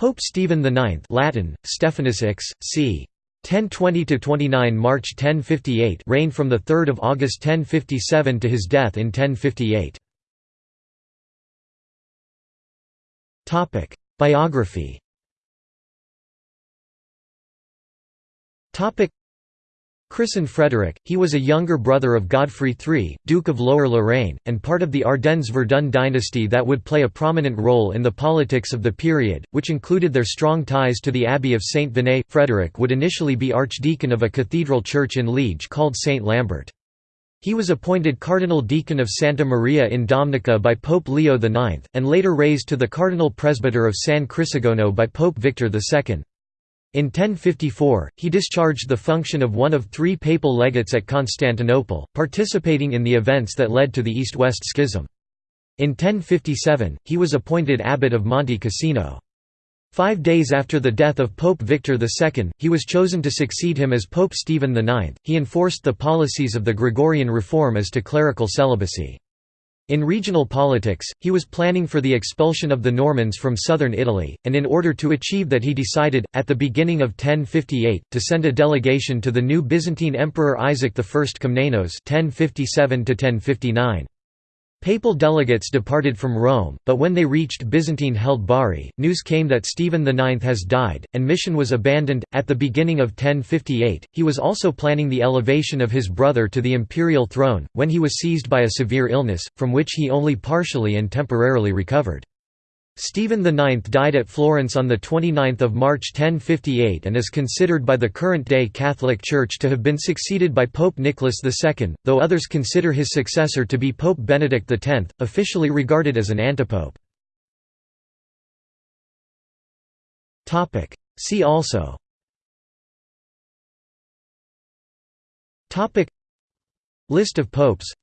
Pope Stephen IX Latin, Stephanus X, c. 1020–29 March 1058 reigned from 3 August 1057 to his death in 1058. Biography Christened Frederick, he was a younger brother of Godfrey III, Duke of Lower Lorraine, and part of the Ardennes-Verdun dynasty that would play a prominent role in the politics of the period, which included their strong ties to the Abbey of Saint Vanne. Frederick would initially be archdeacon of a cathedral church in Liege called Saint Lambert. He was appointed cardinal deacon of Santa Maria in Domnica by Pope Leo IX, and later raised to the cardinal presbyter of San Crisogono by Pope Victor II. In 1054, he discharged the function of one of three papal legates at Constantinople, participating in the events that led to the East-West Schism. In 1057, he was appointed abbot of Monte Cassino. Five days after the death of Pope Victor II, he was chosen to succeed him as Pope Stephen IX. He enforced the policies of the Gregorian reform as to clerical celibacy. In regional politics, he was planning for the expulsion of the Normans from southern Italy, and in order to achieve that he decided, at the beginning of 1058, to send a delegation to the new Byzantine Emperor Isaac I Komnenos 1057 -1059. Papal delegates departed from Rome, but when they reached Byzantine-held Bari, news came that Stephen IX has died, and mission was abandoned. At the beginning of 1058, he was also planning the elevation of his brother to the imperial throne, when he was seized by a severe illness, from which he only partially and temporarily recovered. Stephen IX died at Florence on 29 March 1058 and is considered by the current-day Catholic Church to have been succeeded by Pope Nicholas II, though others consider his successor to be Pope Benedict X, officially regarded as an antipope. See also. List of popes.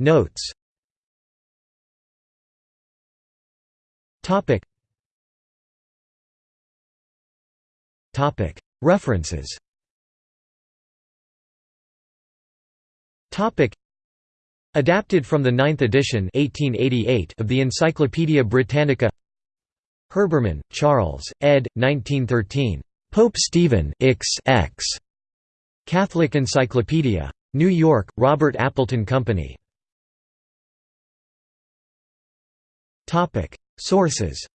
Notes Topic. Topic. References. Topic. Adapted from the ninth edition 1888 of the Encyclopædia Britannica Herbermann, Charles, ed. 1913. Pope Stephen X X. Catholic Encyclopedia. New York, Robert Appleton Company. Sources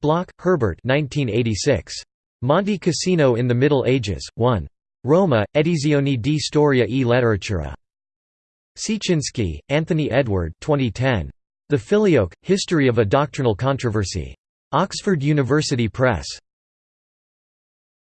Bloch, Herbert 1986. Monte Cassino in the Middle Ages, 1. Roma, Edizioni di Storia e Letteratura. Siecinski, Anthony Edward 2010. The Filioque, History of a Doctrinal Controversy. Oxford University Press.